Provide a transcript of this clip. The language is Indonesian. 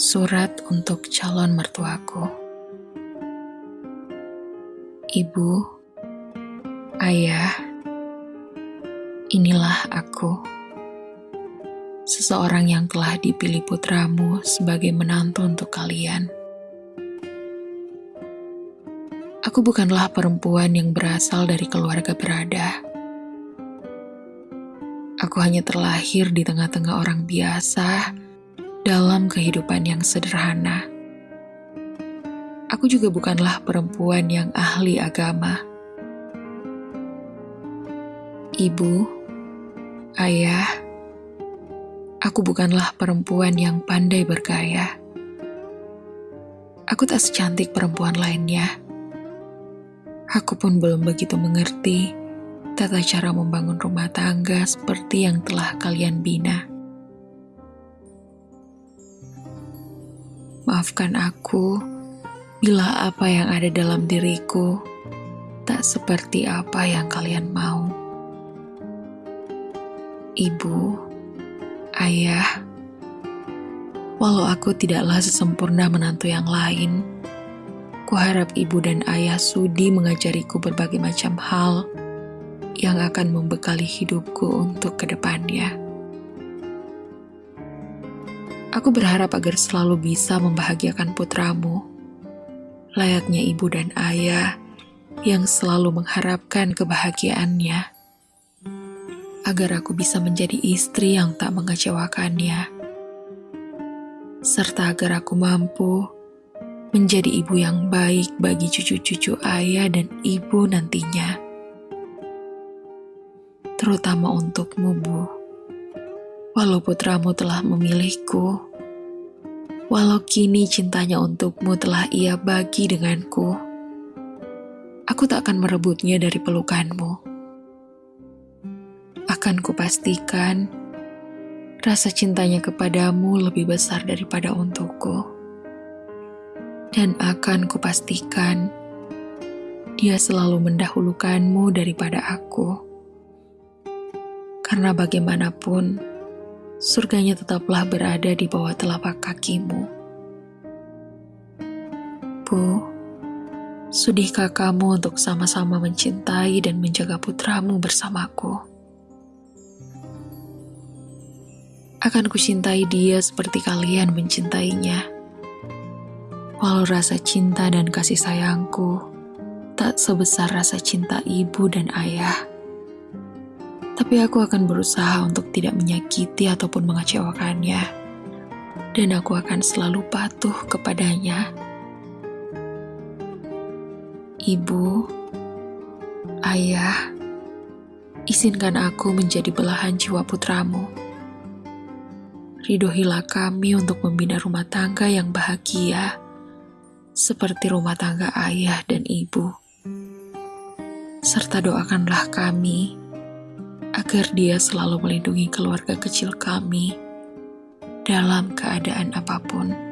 Surat untuk calon mertuaku. Ibu, ayah, inilah aku. Seseorang yang telah dipilih putramu sebagai menantu untuk kalian. Aku bukanlah perempuan yang berasal dari keluarga berada. Aku hanya terlahir di tengah-tengah orang biasa dalam kehidupan yang sederhana. Aku juga bukanlah perempuan yang ahli agama. Ibu, ayah, aku bukanlah perempuan yang pandai bergaya. Aku tak secantik perempuan lainnya. Aku pun belum begitu mengerti tata cara membangun rumah tangga seperti yang telah kalian bina. Maafkan aku bila apa yang ada dalam diriku tak seperti apa yang kalian mau. Ibu, ayah, walau aku tidaklah sesempurna menantu yang lain, kuharap ibu dan ayah sudi mengajariku berbagai macam hal yang akan membekali hidupku untuk ke depannya. Aku berharap agar selalu bisa membahagiakan putramu, layaknya ibu dan ayah yang selalu mengharapkan kebahagiaannya, agar aku bisa menjadi istri yang tak mengecewakannya, serta agar aku mampu menjadi ibu yang baik bagi cucu-cucu ayah dan ibu nantinya terutama untukmu, Bu. Walau putramu telah memilihku, walau kini cintanya untukmu telah ia bagi denganku, aku tak akan merebutnya dari pelukanmu. Akan kupastikan rasa cintanya kepadamu lebih besar daripada untukku. Dan akan kupastikan dia selalu mendahulukanmu daripada aku. Karena bagaimanapun, surganya tetaplah berada di bawah telapak kakimu. Bu, sudihkah kamu untuk sama-sama mencintai dan menjaga putramu bersamaku? Akan kucintai dia seperti kalian mencintainya. Walau rasa cinta dan kasih sayangku tak sebesar rasa cinta ibu dan ayah tapi aku akan berusaha untuk tidak menyakiti ataupun mengecewakannya. Dan aku akan selalu patuh kepadanya. Ibu, ayah, izinkan aku menjadi belahan jiwa putramu. Ridohilah kami untuk membina rumah tangga yang bahagia, seperti rumah tangga ayah dan ibu. Serta doakanlah kami agar dia selalu melindungi keluarga kecil kami dalam keadaan apa pun.